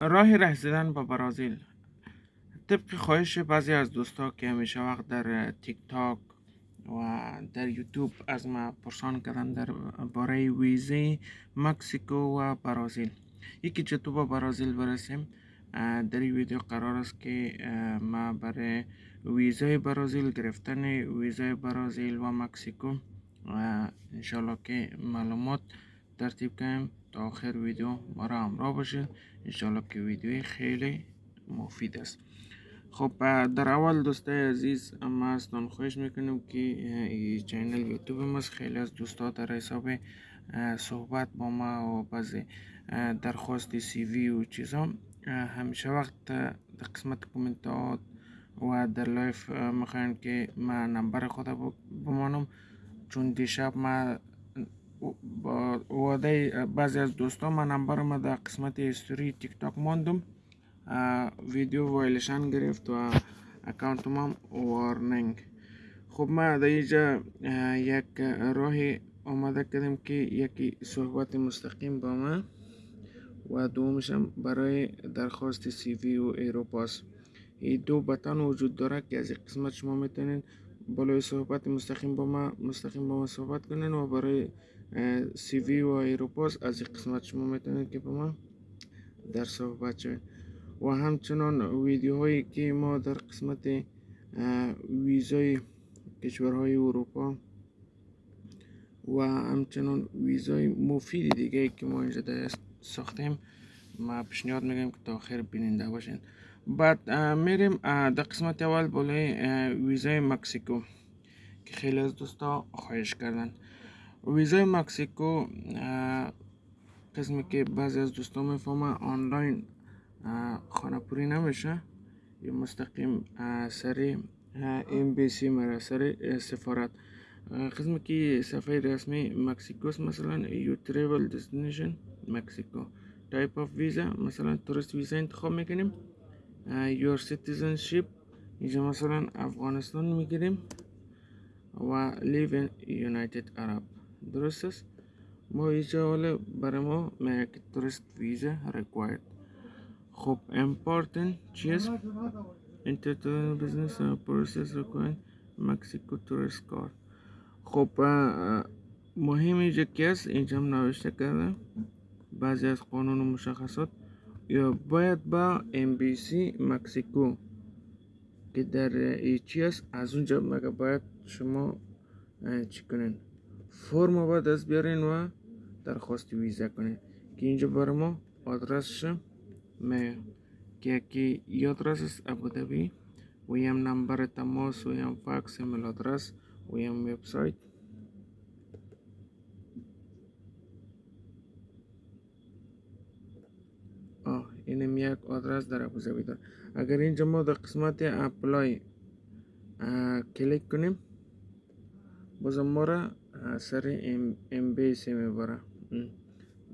راه رسیدن به برازیل. طبق خواهش بعضی از دوستا که همیشه وقت در تیک تاک و در یوتیوب از ما پرسان کردن در باره ویزه مکسیکو و برازیل. یکی چطور به برازیل برسیم. در این ویدیو قرار است که ما برای ویزای برازیل گرفتن ویزای برازیل و مکسیکو انشالله که معلومات ترتیب کنیم. تا آخر ویدیو ما را همراه باشید انشالله که ویدیوی خیلی مفید است. خب در اول دوستای عزیز ما از خواهش می‌کنم که این channel یوتیوب ما خیلی از دوستا در حساب صحبت با ما و بعضی درخواست CV و چیزا. همیشه وقت در قسمت کومنتات و در live می‌خواین که ما نمبر خود بمانم. چون دیشب ما با وعده بعضی از دوستان من نمبر ما در قسمت story TikTok ماندم ویدیو وایلشن گرفت و account ما warning خب ما در اینجا یک راهی آماده کردیم که یکی صحبت مستقیم با ما و دومشم برای درخواست CV و Europass. این دو بطن وجود داره که از قسمت شما میتونین بالای صحبت مستقیم با ما مستقیم با ما صحبت کنین و برای سی وی و ایروپاس از قسمت شما می‌تونین که با ما در صحبت شوید و همچنان ویدیوهایی که ما در قسمت ویزای کشورهای اروپا و همچنان ویزای مفید دیگه که ما اینجا دست ساختیم ما پیشنهاد میگم که تا آخر بیننده باشین بعد میریم در قسمت اول بالای ویزای مکسیکو که خیلی از دوستا خواهش کردن ویزای مکسیکو قسمی که بعضی از دوستا میفهمه آنلاین خانه پوری نمیشه یا مستقیم سر ام بی سی مره سر سفارت قسمی که صفحه رسمی مکسیکوس مثلا یو تریول دستینیشن Mexico type of visa مثلا tourist visa انتخاب میکنیم your citizenship اینجا مثلا افغانستان میگیریم و live United Arab درست است ما اینجا حالا برای ما میگه tourist visa required. خب important چیز international business process required Mexico tourist card خب مهم اینجا که است اینجا هم نوشته کرده. بعضی از قانون و مشخصات. یا باید با سی مکسیکو که در است از اونجا مگه باید شما چی کنین؟ فرم باید از بیارین و درخواست ویزا کنین که اینجا برای ما آدرسش می که یکی آدرس است ابودبی و یم نمبر تماس و یم فاکس email address و یم وبسایت اینم یک آدرس در ابوظبی داره اگر اینجا ما در قسمت apply کلیک کنیم بازم ما را سر embassy میبره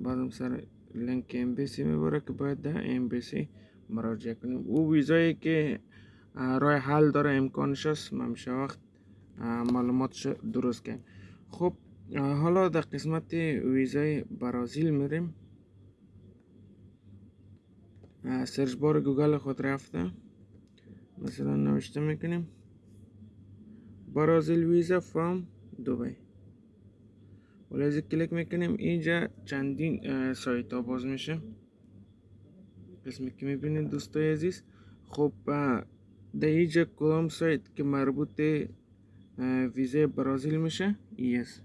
بعدم سر لینک embassy میبره که باید در embassy مراجعه کنیم۔ او ویزایی که راه حل داره امکانش است همیشه وقت معلوماتش درست کنیم خب حالا در قسمت ویزای برازیل میریم۔ search bar گوگل خود رفته، مثلا نوشته میکنیم۔ Brazil visa from Dubai ولی از کلیک میکنیم اینجا چندین سایت ها باز میشه. قسمی که میبینید دوستای عزیز؟ خب در اینجا کدام سایت که مربوط ویزا برازیل میشه، ایس.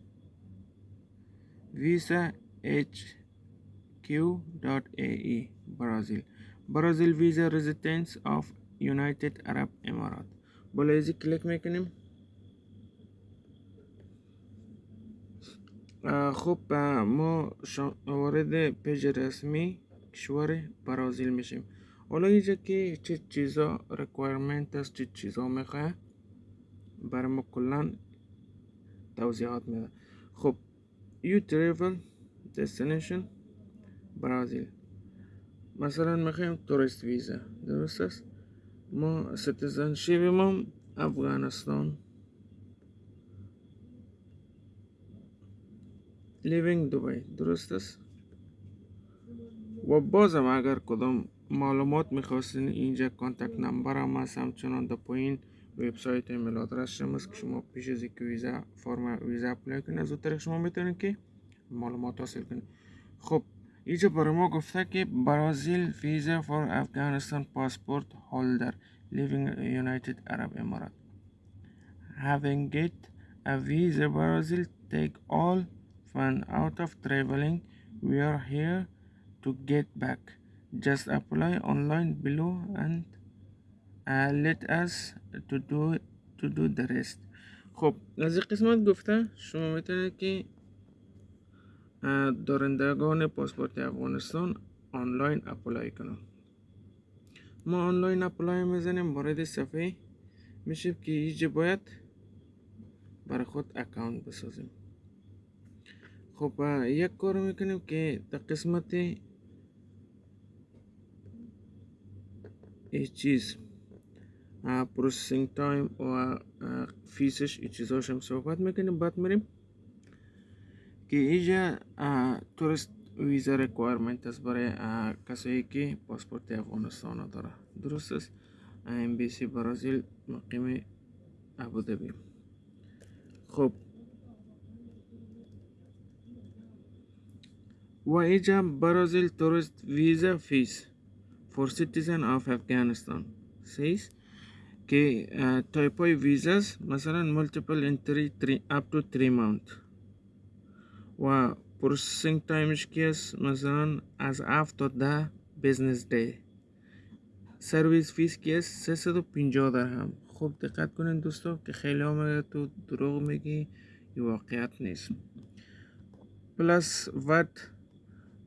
VisaHQ.ae Brazil. Brazil visa residence of United Arab Emirates. بالا ایزی کلیک میکنیم. خب ما وارد page رسمی کشور برازیل میشیم. حالا اینجا که چه چیزا requirement است چه چیزا می‌خواه برای ما کلان توضیحات میده. خب your travel destination Brazil. مثلا می‌خوایم tourist visa درست است؟ ما citizenship ما افغانستان. living دوبای درست است؟ و بازم اگر کدام معلومات می‌خواستین اینجا contact number هم هست. همچنان در پایین وبسایت email address هم است که شما پیش از اینکه ویزا فرم ویزا apply کنید از طریق شما می‌تونید که معلومات حاصل کنید خب اینجا برای ما گفته که Brazil visa for Afghanistan passport holder living United Arab Emirates having get a visa Brazil take all fun out of traveling we are here to get back just apply online below and uh, let us to do to do the rest خب از این قسمت گفته شما میتونید که دارندگان پاسپورت افغانستان آنلاین اپلای کنن ما آنلاین اپلای میزنیم وارد صفحه میشه که اینجا باید برای خود اکاونت بسازیم خب یک کار میکنیم که در قسمت ای چیز processing time و fees ش ای چیزاش هم صحبت میکنیم بعد میریم که اینجا توریست ویزا ریکوایرمنت است برای کسایی که پاسپورت افغانستان داره درست است امبیسی برازیل مقیم ابودبی خب و اینجا برازیل توریست ویزا فیس for citizen of Afghanistan says که تایپ های ویزاس مثلا multiple entry up to 3 month و پروسسینگ تایمش کی است مثلا از 7 تا 10 بیزنس دی سرویس فیس کی است 350 درهم خوب دقت کنین دوستو که خیلی آمده تو دروغ میگی این واقعیت نیست پلاس وات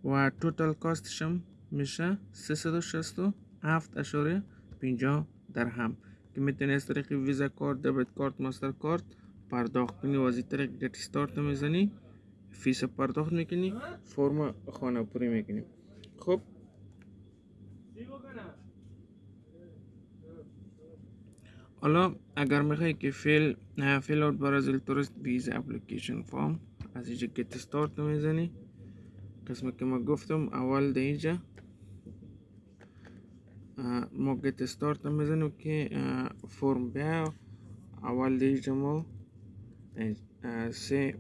و توتال کاستش هم میشه 367 اشاره 50 درهم. که می‌تونی از طریق ویزا کارت دبیت کارت ماستر کارت پرداخت کنی و از این طریق get start می‌زنی fees پرداخت می‌کنی فرم خانه پوری می‌کنی. خب. حالا اگر می‌خوای که fill fill out Brazil tourist visa application form از اینجا get start می‌زنی. قسمت که ما گفتم اول در اینجا. ما get start میزنیم که فرم بیا. اول در اینجا ما. سه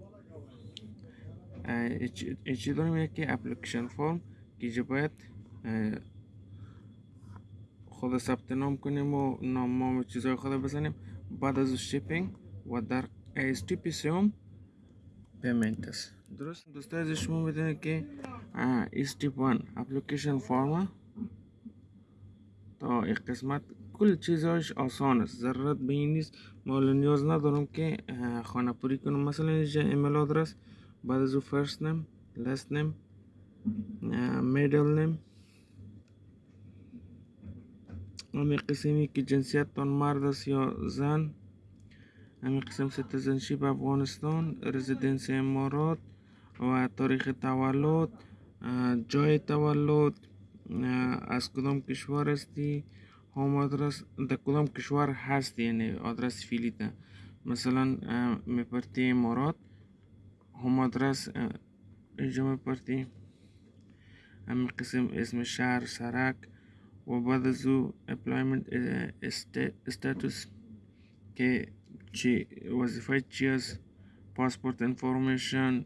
چیز داریم؟ که application form که اینجا باید خود ثبت نام کنیم و نام و چیزهای خود بزنیم. بعد از shipping و در step سوم payment است درست دوستا از شما بدونید که step 1 application form تا این قسمت، کل چیزهاش آسان است ضرورت به این نیست ما نیاز ندارم که خانه پوری کنم مثلا اینجا email address بعد از first name last name middle name همین قسمی که جنسیت تان مرد است یا زن۔ همین قسم citizenship افغانستان residence امارات و تاریخ تولد جای تولد از کدام کشور هستی؟ home address در کدام کشور هستی؟ یعنی آدرس فعلیته مثلا میپرتی امارات home address اینجا میپرتی. همین قسم اسم شهر سرک و بعد از او employment status که وظیفه چی است پاسپورت انفورمیشن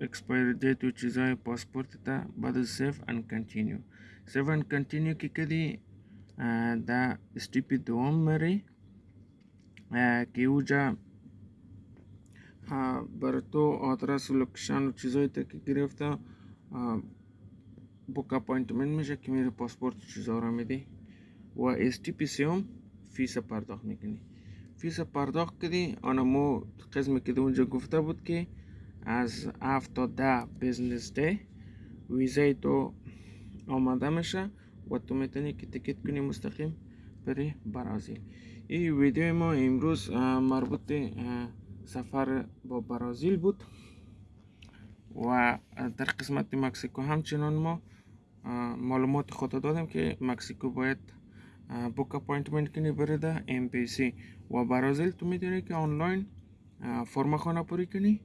اکسپایر دیت و چیزای پاسپورت تا بعد سیف اند کنتینیو سیف اند کنتینیو کې کدي دا سټیپ دوم مری کیوجا برتو آترا سلوکشن چیزای تکی گرفته بوک اپاینتمنت میشه که میره پاسپورت چیزا رو میده و استیپی سیوم fees پرداخت میکنی fees پرداخت کردی و همو قسمی که اونجا گفته بود که از 7 تا 10 business day ویزای تو آماده میشه و تو می‌تونی که تکت کنی مستقیم بری برازیل. این ویدیو ما امروز مربوط سفر با برازیل بود و در قسمت مکسیکو همچنان ما معلومات خود دادم که مکسیکو باید book appointment کنی ده embassy و برازیل تو میتونی که آنلاین فرم خانه پوری کنی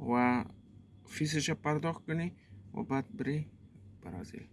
و fees ش پرداخت کنی و بعد بری برازیل